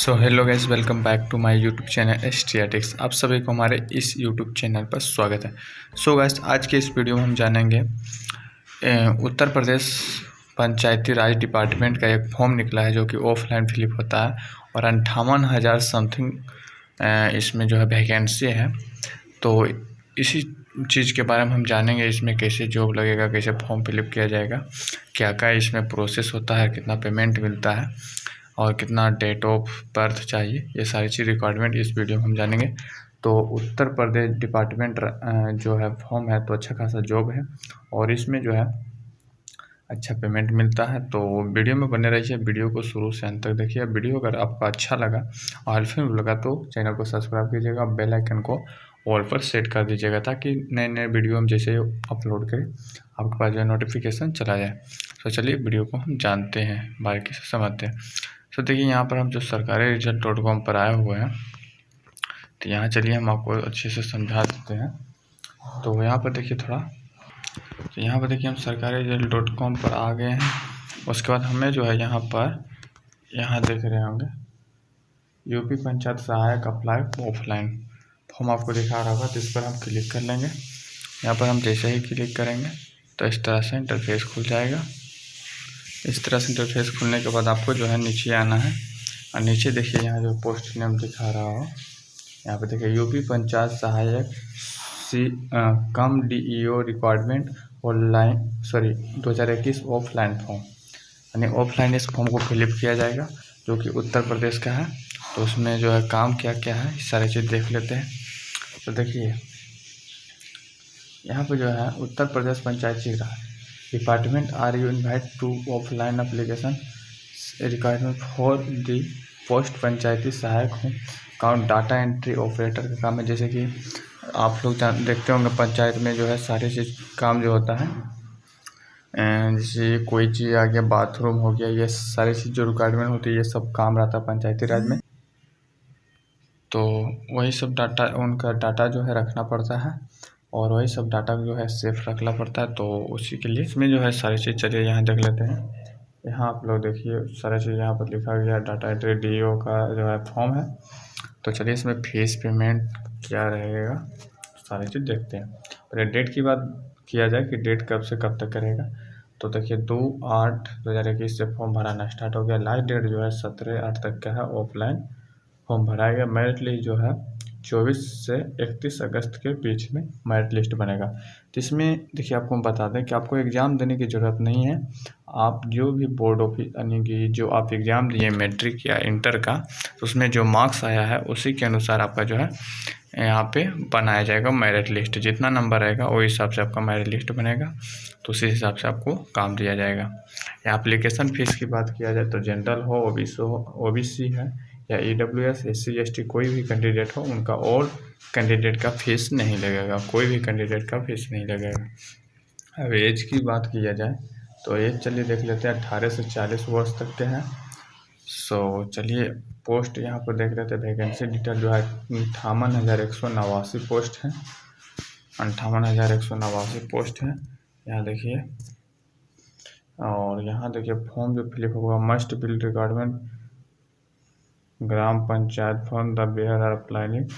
So hello guys welcome back to my YouTube channel S aesthetics आप सभी को हमारे इस यूट्यूब चैनल पर स्वागत है। सो so गाइस आज के इस वीडियो में हम जानेंगे उत्तर प्रदेश पंचायती राज डिपार्टमेंट का एक फॉर्म निकला है जो कि ऑफलाइन फिलिप होता है और अंठावन हज़ार समथिंग इसमें जो है वैकेंसी है। तो इसी चीज़ के बारे में हम जानेंगे, इसमें कैसे जॉब लगेगा, कैसे फॉर्म फिलिप किया जाएगा क्या क्या इसमें प्रोसेस होता है, कितना पेमेंट मिलता है। और कितना डेट ऑफ़ बर्थ चाहिए, ये सारी चीज़ रिक्वायरमेंट इस वीडियो में हम जानेंगे। तो उत्तर प्रदेश डिपार्टमेंट जो है फॉर्म है तो अच्छा खासा जॉब है। और इसमें जो है अच्छा पेमेंट मिलता है। तो वीडियो में बने रहिए वीडियो को शुरू से अंत तक देखिए। वीडियो अगर आपको अच्छा लगा, और हेल्पफुल लगा तो चैनल को सब्सक्राइब कीजिएगा बेल आइकन को ऑल पर सेट कर दीजिएगा, ताकि नए नए वीडियो हम जैसे अपलोड करें, आपके पास जो नोटिफिकेशन चला जाए। तो चलिए वीडियो को हम जानते हैं, बारीकी से समझते हैं। तो देखिए, यहाँ पर हम जो सरकारी रिज़ल्ट डॉट कॉम पर आए हुए हैं तो यहाँ चलिए हम आपको अच्छे से समझा देते हैं। तो यहाँ पर देखिए थोड़ा तो यहाँ पर देखिए हम सरकारी रिज़ल्ट डॉट कॉम पर आ गए हैं। उसके बाद हमें जो है यहाँ पर, यहाँ देख रहे होंगे यूपी पंचायत सहायक अप्लाई ऑफलाइन फॉर्म आपको दिखा रहा होगा तो इस पर हम क्लिक कर लेंगे। यहाँ पर हम जैसे ही क्लिक करेंगे तो इस तरह से इंटरफेस खुल जाएगा। इस तरह से इंटरफेस खुलने के बाद आपको जो है नीचे आना है। और नीचे देखिए यहाँ जो पोस्ट नेम दिखा रहा हो। यहाँ पे देखिए यूपी पंचायत सहायक सी आ, cum DEO requirement online sorry 2021 offline form यानी ऑफलाइन इस फॉर्म को फिलअप किया जाएगा जो कि उत्तर प्रदेश का है। तो उसमें जो है काम क्या क्या है सारी चीज़ देख लेते हैं। तो देखिए यहाँ पर जो है उत्तर प्रदेश पंचायत जी रहा Raj department, are you invited to offline application? Requirement for the post panchayati सहायक हूँ काउंट डाटा एंट्री ऑपरेटर का काम है जैसे कि आप लोग जान देखते होंगे पंचायत में जो है सारे चीज़ काम जो होता है जैसे कोई चीज़ आ गया बाथरूम हो गया ये सारी चीज़ जो रिक्वायरमेंट होती है ये सब काम रहता है पंचायती राज में तो वही सब डाटा उनका डाटा जो है रखना पड़ता है और वही सब डाटा जो है सेफ़ रखना पड़ता है तो उसी के लिए इसमें जो है सारी चीज़ चलिए यहाँ देख लेते हैं। यहाँ आप लोग देखिए, सारी चीज़ यहाँ पर लिखा गया डाटा एंट्री डी का जो है फॉर्म है। तो चलिए इसमें फ़ीस पेमेंट क्या रहेगा, सारी चीज़ देखते हैं। पहले डेट की बात किया जाए कि डेट कब से कब तक करेगा। तो देखिए, दो आठ दो हज़ार इक्कीस से फॉर्म भराना स्टार्ट हो गया। लास्ट डेट जो है सत्रह आठ तक का है ऑफलाइन फॉर्म भराया गया। मेरिट लिस्ट जो है चौबीस से इकतीस अगस्त के बीच में मेरिट लिस्ट बनेगा। तो इसमें देखिए आपको हम बता दें कि आपको एग्ज़ाम देने की ज़रूरत नहीं है। आप जो भी बोर्ड ऑफ़िस यानी कि जो आप एग्ज़ाम दिए मैट्रिक या इंटर का तो उसमें जो मार्क्स आया है, उसी के अनुसार आपका जो है, यहाँ पे बनाया जाएगा मेरिट लिस्ट जितना नंबर रहेगा वही हिसाब से आपका मेरिट लिस्ट बनेगा। तो उसी हिसाब से आपको काम दिया जाएगा। या एप्लीकेशन फ़ीस की बात किया जाए तो जनरल हो ओ बी हो ओ है। या E W S S C S T कोई भी कैंडिडेट हो, उनका और कैंडिडेट का फ़ीस नहीं लगेगा, कोई भी कैंडिडेट का फ़ीस नहीं लगेगा। अब एज की बात किया जाए तो एज चलिए देख लेते हैं अट्ठारह से चालीस वर्ष तक के हैं। सो चलिए पोस्ट यहाँ पर देख लेते हैं वैकेंसी डिटेल जो है अंठावन हज़ार एक सौ नवासी पोस्ट है। अंठावन हज़ार एक सौ नवासी पोस्ट है। यहाँ देखिए, और यहाँ देखिए फॉर्म जो फिलिप होगा must bill requirement gram panchayat form the bare are applying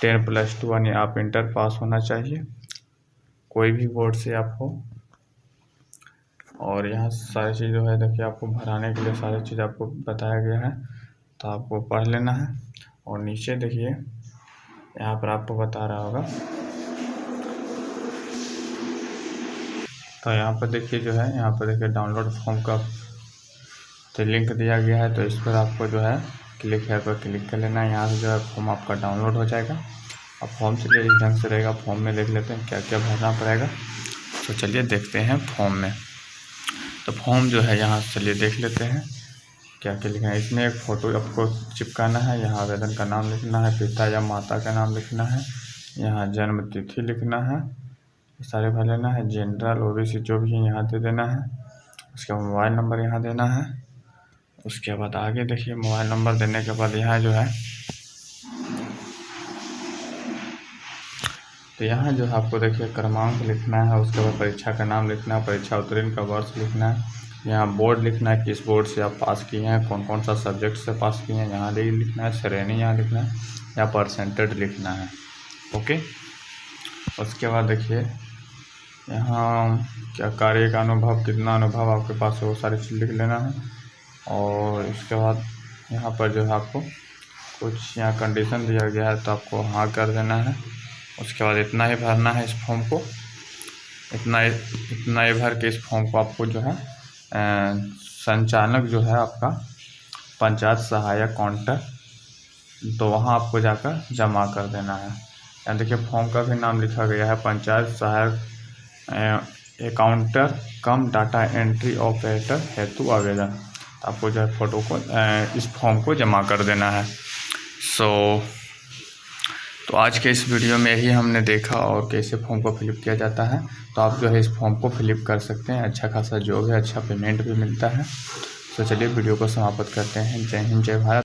ten plus two यानी आप इंटर पास होना चाहिए। कोई भी बोर्ड से आपको और यहाँ सारी चीज़ जो है, देखिए आपको भराने के लिए सारी चीज़ आपको बताया गया है तो आपको पढ़ लेना है। और नीचे देखिए, यहाँ पर आपको बता रहा होगा। तो यहाँ पर देखिए जो है, यहाँ पर देखिए डाउनलोड फॉर्म का तो लिंक दिया गया है तो इस पर आपको जो है क्लिक है पर क्लिक कर लेना है। यहाँ से जो है फॉर्म आपका डाउनलोड हो जाएगा। अब फॉर्म चलिए इस ढंग से रहेगा। फॉर्म में देख लेते हैं क्या क्या भरना पड़ेगा। तो चलिए देखते हैं फॉर्म में। तो फॉर्म जो है यहाँ से चलिए देख लेते हैं। क्या क्या लिखना है। इसमें एक फ़ोटो आपको चिपकाना है। यहाँ आवेदन का नाम लिखना है। पिता या माता का नाम लिखना है। यहाँ जन्म तिथि लिखना है। सारे भर लेना है। जनरल ओ बी सी जो भी यहाँ दे देना है। उसका मोबाइल नंबर यहाँ देना है। उसके बाद आगे देखिए, मोबाइल नंबर देने के बाद यहाँ जो है तो यहाँ जो है आपको देखिए क्रमांक लिखना है, उसके बाद परीक्षा का नाम लिखना है, परीक्षा उत्तीर्ण का वर्ष लिखना है, यहाँ बोर्ड लिखना है किस बोर्ड से आप पास किए हैं कौन कौन सा सब्जेक्ट से पास किए हैं, यहाँ लिखना है, श्रेणी यहाँ लिखना है, या परसेंटेज लिखना है, ओके? उसके बाद देखिए, यहाँ क्या कार्य का अनुभव, कितना अनुभव आपके पास है, वो सारी चीज़ लिख लेना है। और इसके बाद यहाँ पर जो है आपको कुछ यहाँ कंडीशन दिया गया है तो आपको हाँ कर देना है। उसके बाद इतना ही भरना है इस फॉर्म को। इतना ही इतना ही भर के इस फॉर्म को आपको जो है संचालक जो है आपका पंचायत सहायक काउंटर तो वहाँ आपको जाकर जमा कर देना है। यहाँ देखिए फॉर्म का भी नाम लिखा गया है, पंचायत सहायक accountant cum data entry operator हेतु आवेदन। तो आपको जो है फ़ोटो को इस फॉर्म को जमा कर देना है। सो so, तो आज के इस वीडियो में ही हमने देखा और कैसे फॉर्म को फिलअप किया जाता है। तो आप जो है इस फॉर्म को फिलअप कर सकते हैं। अच्छा खासा जॉब है अच्छा पेमेंट भी मिलता है। तो चलिए वीडियो को समाप्त करते हैं। जय हिंद जय भारत।